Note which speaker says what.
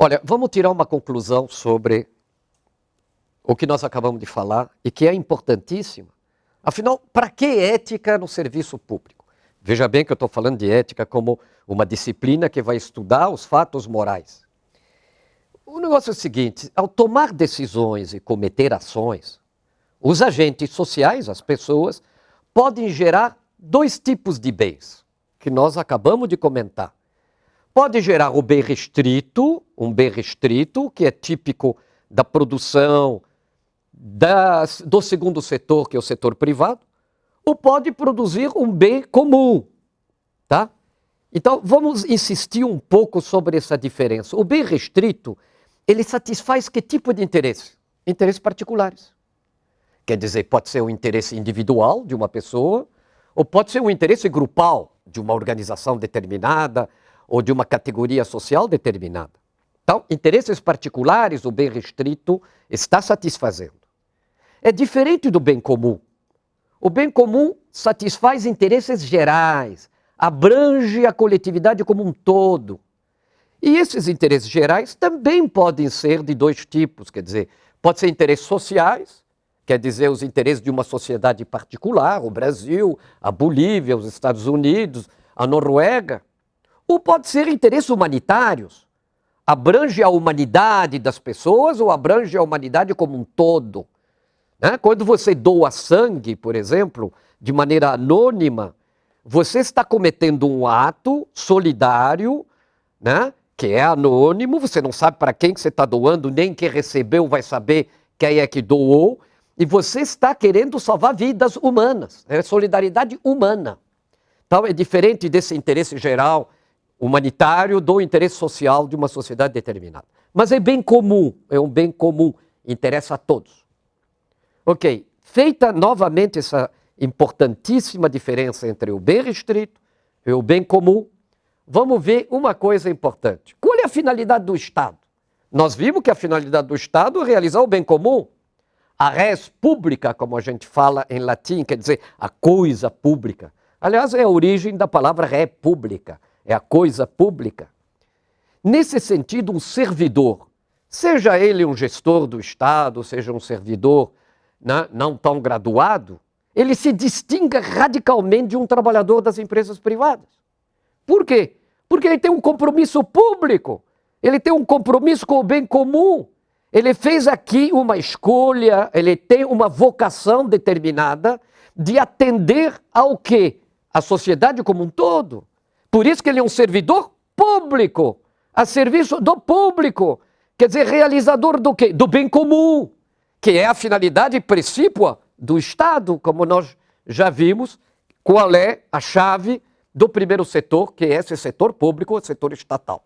Speaker 1: Olha, vamos tirar uma conclusão sobre o que nós acabamos de falar e que é importantíssima. Afinal, para que ética no serviço público? Veja bem que eu estou falando de ética como uma disciplina que vai estudar os fatos morais. O negócio é o seguinte: ao tomar decisões e cometer ações, os agentes sociais, as pessoas, podem gerar dois tipos de bens, que nós acabamos de comentar. Pode gerar o bem restrito, um bem restrito, que é típico da produção das, do segundo setor, que é o setor privado, ou pode produzir um bem comum, tá? Então, vamos insistir um pouco sobre essa diferença. O bem restrito, ele satisfaz que tipo de interesse? Interesses particulares. Quer dizer, pode ser o um interesse individual de uma pessoa, ou pode ser um interesse grupal de uma organização determinada ou de uma categoria social determinada. Então, interesses particulares, o bem restrito está satisfazendo. É diferente do bem comum. O bem comum satisfaz interesses gerais, abrange a coletividade como um todo. E esses interesses gerais também podem ser de dois tipos, quer dizer, pode ser interesses sociais, quer dizer, os interesses de uma sociedade particular, o Brasil, a Bolívia, os Estados Unidos, a Noruega, ou pode ser interesses humanitários, abrange a humanidade das pessoas ou abrange a humanidade como um todo. Né? Quando você doa sangue, por exemplo, de maneira anônima, você está cometendo um ato solidário, né? que é anônimo, você não sabe para quem que você está doando, nem quem recebeu vai saber quem é que doou, e você está querendo salvar vidas humanas, é solidariedade humana. Então é diferente desse interesse geral humanitário do interesse social de uma sociedade determinada. Mas é bem comum, é um bem comum, interessa a todos. Ok, feita novamente essa importantíssima diferença entre o bem restrito e o bem comum, vamos ver uma coisa importante. Qual é a finalidade do Estado? Nós vimos que a finalidade do Estado é realizar o bem comum. A res pública, como a gente fala em latim, quer dizer a coisa pública. Aliás, é a origem da palavra república, é a coisa pública. Nesse sentido, um servidor, seja ele um gestor do Estado, seja um servidor né, não tão graduado, ele se distingue radicalmente de um trabalhador das empresas privadas. Por quê? Porque ele tem um compromisso público, ele tem um compromisso com o bem comum, ele fez aqui uma escolha, ele tem uma vocação determinada de atender ao que? A sociedade como um todo. Por isso que ele é um servidor público, a serviço do público. Quer dizer, realizador do quê? Do bem comum, que é a finalidade precípua do Estado, como nós já vimos, qual é a chave do primeiro setor, que é esse setor público, o setor estatal.